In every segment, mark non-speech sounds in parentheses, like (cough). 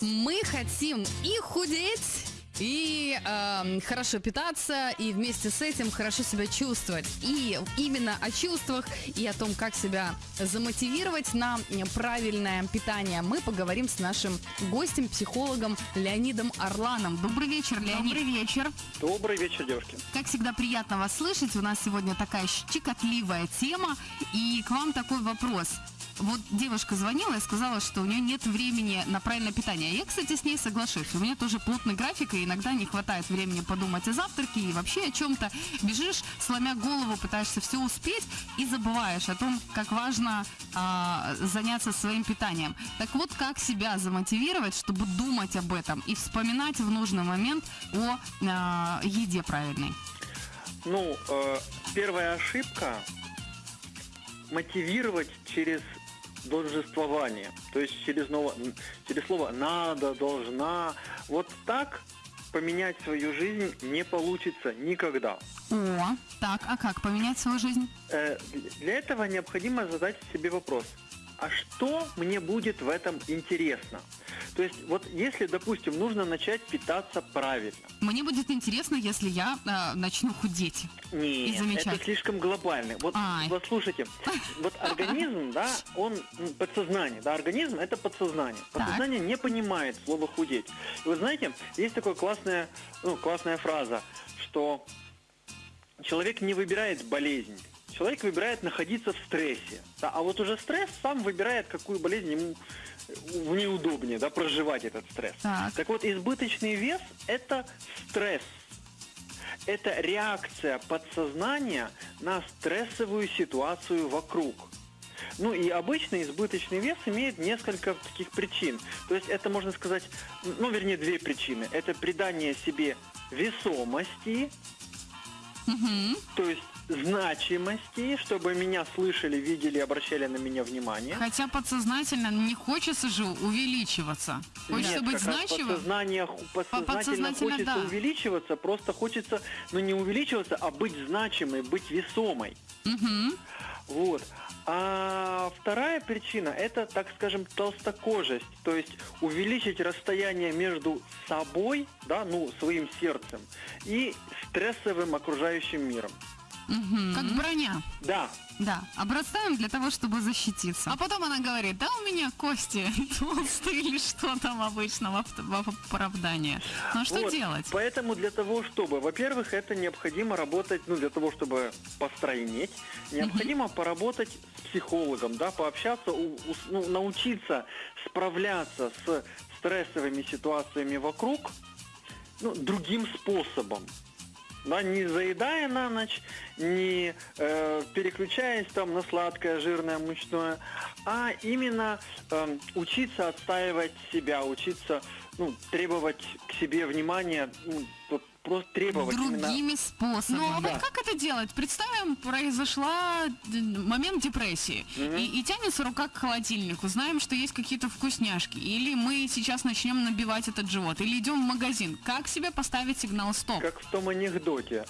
Мы хотим и худеть, и э, хорошо питаться, и вместе с этим хорошо себя чувствовать. И именно о чувствах и о том, как себя замотивировать на правильное питание, мы поговорим с нашим гостем, психологом Леонидом Орланом. Добрый вечер, Леонид. Добрый вечер. Добрый вечер, девушки. Как всегда, приятно вас слышать. У нас сегодня такая щекотливая тема. И к вам такой вопрос. Вот девушка звонила и сказала, что у нее нет времени на правильное питание. Я, кстати, с ней соглашусь. У меня тоже плотный график, и иногда не хватает времени подумать о завтраке и вообще о чем-то. Бежишь, сломя голову, пытаешься все успеть и забываешь о том, как важно а, заняться своим питанием. Так вот, как себя замотивировать, чтобы думать об этом и вспоминать в нужный момент о а, еде правильной? Ну, э, первая ошибка мотивировать через должествование, то есть через, ново, через слово «надо», «должна». Вот так поменять свою жизнь не получится никогда. О, так, а как поменять свою жизнь? Э, для этого необходимо задать себе вопрос. А что мне будет в этом интересно? То есть вот если, допустим, нужно начать питаться правильно. Мне будет интересно, если я э, начну худеть. и Нет, замечать. это слишком глобально. Вот, Ай. вот слушайте, вот (laughs) организм, да, он м, подсознание, да, организм это подсознание. Так. Подсознание не понимает слово худеть. И вы знаете, есть такая классная, ну, классная фраза, что человек не выбирает болезнь. Человек выбирает находиться в стрессе. Да, а вот уже стресс сам выбирает, какую болезнь ему в неудобнее, да, проживать этот стресс. Так. вот, избыточный вес – это стресс. Это реакция подсознания на стрессовую ситуацию вокруг. Ну и обычно избыточный вес имеет несколько таких причин. То есть это можно сказать, ну вернее две причины. Это придание себе весомости, Мгм. то есть значимости, чтобы меня слышали, видели, обращали на меня внимание. Хотя подсознательно не хочется же увеличиваться. Хочется Нет, быть значимым. Подсознание, подсознательно подсознательно, хочется да. увеличиваться, просто хочется, ну не увеличиваться, а быть значимой, быть весомой. Мгм. Вот. А вторая причина это, так скажем, толстокожесть, то есть увеличить расстояние между собой, да, ну, своим сердцем, и стрессовым окружающим миром. Мгм. Как броня. Да, Да, обрастаем для того, чтобы защититься. А потом она говорит, да у меня кости (laughs) толстые или что там обычно в оправдание. Ну а что Вот. делать? Поэтому для того, чтобы, во-первых, это необходимо работать, ну, для того, чтобы постройнеть, необходимо поработать с психологом, да, пообщаться, у- у- ну, научиться справляться с стрессовыми ситуациями вокруг, ну, другим способом. Да, не заедая на ночь, не э, переключаясь там на сладкое, жирное, мучное, а именно эм, учиться отстаивать себя, учиться ну, требовать к себе внимания, ну, вот просто требовать именно. Другими способами. Ну, а Да. вот как это делать? Представим, произошла д- момент депрессии, и, и тянется рука к холодильнику, знаем, что есть какие-то вкусняшки, или мы сейчас начнем набивать этот живот, или идем в магазин. Как себе поставить сигнал стоп? Как в том анекдоте.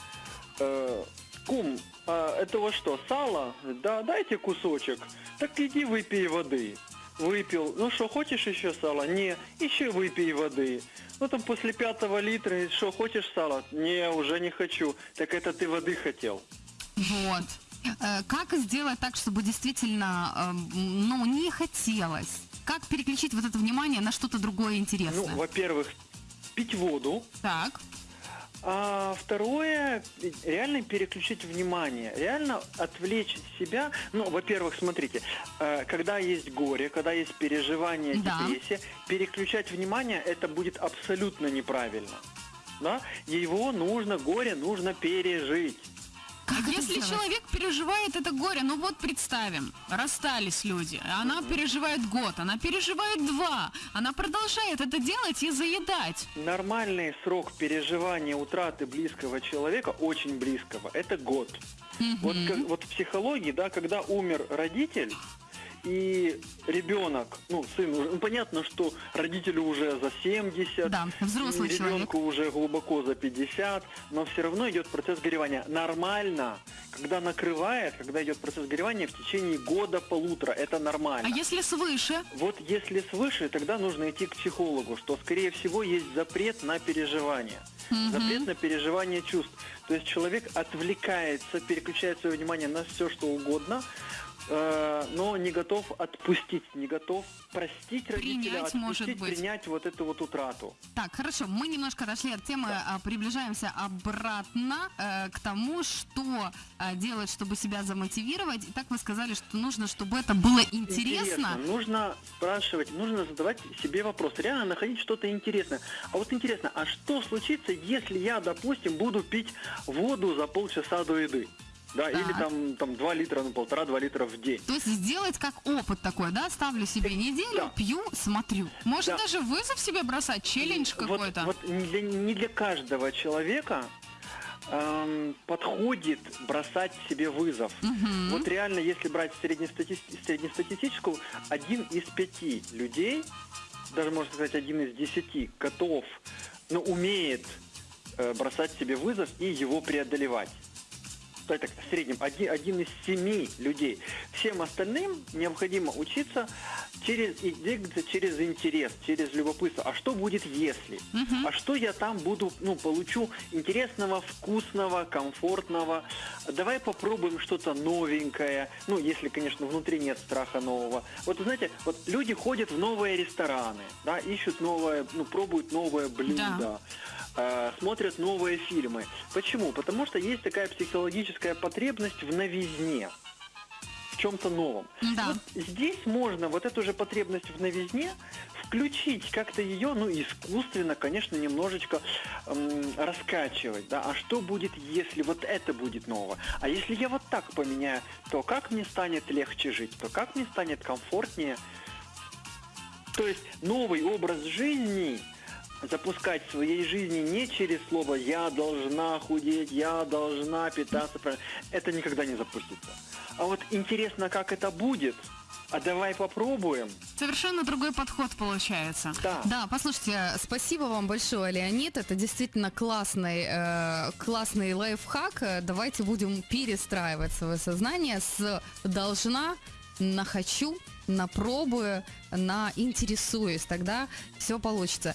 Э, кум, а это вот что, сало? Да, дайте кусочек. Так иди выпей воды. Выпил. Ну что, хочешь еще сало? Не, еще выпей воды. Ну там после пятого литра, что, хочешь сало? Не, уже не хочу. Так это ты воды хотел. Вот. Э, Как сделать так, чтобы действительно, эм, ну, не хотелось? Как переключить вот это внимание на что-то другое Ну, интересное? во-первых, пить воду. Так. А второе, реально переключить внимание, реально отвлечь себя. Ну, во-первых, смотрите, э, когда есть горе, когда есть переживание, Да. депрессия, переключать внимание это будет абсолютно неправильно. Да? Его нужно, горе нужно пережить. Как Если сделать? человек переживает это горе, ну вот представим, расстались люди, она переживает год, она переживает два, она продолжает это делать и заедать. Нормальный срок переживания утраты близкого человека, очень близкого, это год. Вот, как- вот в психологии, да, когда умер родитель, и ребенок, ну, сын, ну, понятно, что родителю уже за 70, Да, взрослый и человек. ребенку уже глубоко за 50, но все равно идет процесс горевания. Нормально, когда накрывает, когда идет процесс горевания в течение года-полутора, это нормально. А если свыше? Вот если свыше, тогда нужно идти к психологу, что, скорее всего, есть запрет на переживание. Мгм. Запрет на переживание чувств. То есть человек отвлекается, переключает свое внимание на все, что угодно, э, но не готов отпустить, не готов простить родителя, Принять, может отпустить, быть. принять вот эту вот утрату. Так, хорошо, мы немножко отошли от темы, а, приближаемся обратно э, к тому, что а, делать, чтобы себя замотивировать. И так вы сказали, что нужно, чтобы это было интересно. Нужно спрашивать, нужно задавать себе вопрос, реально находить что-то интересное. А вот интересно, а что случится, если я, допустим, буду пить воду за полчаса до еды? Да, или Так. там, там 2 литра, ну полтора-два литра в день. То есть сделать как опыт такой, да? Ставлю себе неделю, Да. пью, смотрю. Может Да. даже вызов себе бросать, челлендж Вот- какой-то. Вот, не, для, не для каждого человека эм, подходит бросать себе вызов. Мгм. Вот реально, если брать среднестати- среднестатистическую, один из пяти людей, даже можно сказать один из десяти, готов, ну, умеет э, бросать себе вызов и его преодолевать. Так, в среднем один, один из семи людей. Всем остальным необходимо учиться через и двигаться через интерес, через любопытство. А что будет если? Мгм. А что я там буду, ну, получу интересного, вкусного, комфортного? Давай попробуем что-то новенькое. Ну, если, конечно, внутри нет страха нового. Вот, знаете, вот люди ходят в новые рестораны, да, ищут новое, ну, пробуют новое блюдо. Э, смотрят новые фильмы. Почему? Потому что есть такая психологическая потребность в новизне, в чем-то новом. Да. Вот здесь можно вот эту же потребность в новизне включить, как-то ее, ну, искусственно, конечно, немножечко эм, раскачивать, да, а что будет, если вот это будет нового? А если я вот так поменяю, то как мне станет легче жить, то как мне станет комфортнее? То есть новый образ жизни запускать в своей жизни не через слово «я должна худеть», «я должна питаться правильно». Это никогда не запустится. А вот интересно, как это будет, а давай попробуем. Совершенно другой подход получается. Да. Да, Послушайте, спасибо вам большое, Леонид. Это действительно классный, э, классный лайфхак. Давайте будем перестраивать свое сознание с должна на хочу, на пробую, на интересуюсь. Тогда все получится.